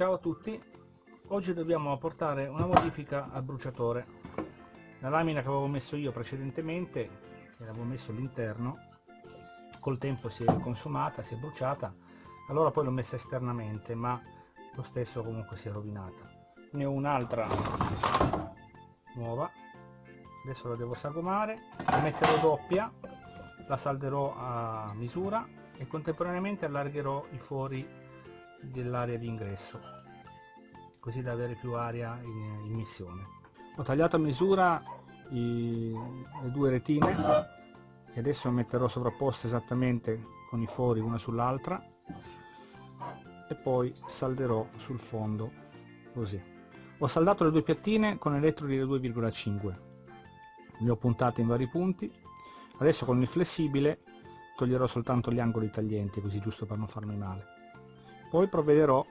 Ciao a tutti, oggi dobbiamo apportare una modifica al bruciatore. La lamina che avevo messo io precedentemente, che l'avevo messo all'interno, col tempo si è consumata, si è bruciata, allora poi l'ho messa esternamente, ma lo stesso comunque si è rovinata. Ne ho un'altra nuova, adesso la devo sagomare, la metterò doppia, la salderò a misura e contemporaneamente allargherò i fori dell'area di ingresso così da avere più aria in, in missione. Ho tagliato a misura i, le due retine e adesso metterò sovrapposte esattamente con i fori una sull'altra e poi salderò sul fondo così. Ho saldato le due piattine con elettrodi da 2,5 le ho puntate in vari punti. Adesso con il flessibile toglierò soltanto gli angoli taglienti così giusto per non farmi male poi provvederò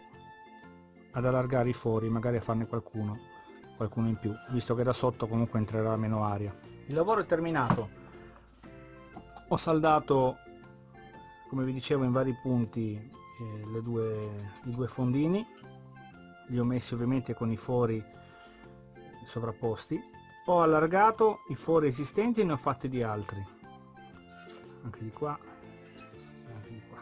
ad allargare i fori magari a farne qualcuno qualcuno in più visto che da sotto comunque entrerà meno aria. Il lavoro è terminato. Ho saldato come vi dicevo in vari punti eh, due, i due fondini. Li ho messi ovviamente con i fori sovrapposti. Ho allargato i fori esistenti e ne ho fatti di altri. Anche di qua anche di qua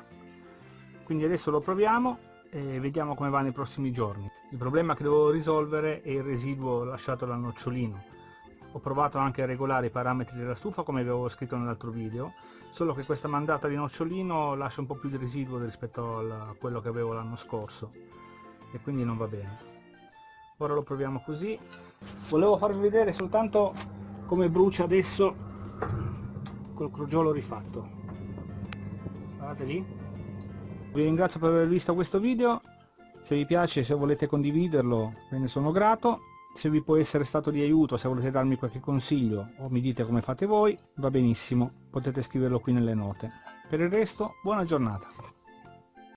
quindi adesso lo proviamo e vediamo come va nei prossimi giorni. Il problema che devo risolvere è il residuo lasciato dal nocciolino. Ho provato anche a regolare i parametri della stufa come avevo scritto nell'altro video solo che questa mandata di nocciolino lascia un po' più di residuo rispetto a quello che avevo l'anno scorso. E quindi non va bene. Ora lo proviamo così. Volevo farvi vedere soltanto come brucia adesso col crogiolo rifatto. Guardate lì vi ringrazio per aver visto questo video. Se vi piace se volete condividerlo ve ne sono grato. Se vi può essere stato di aiuto se volete darmi qualche consiglio o mi dite come fate voi va benissimo. Potete scriverlo qui nelle note. Per il resto buona giornata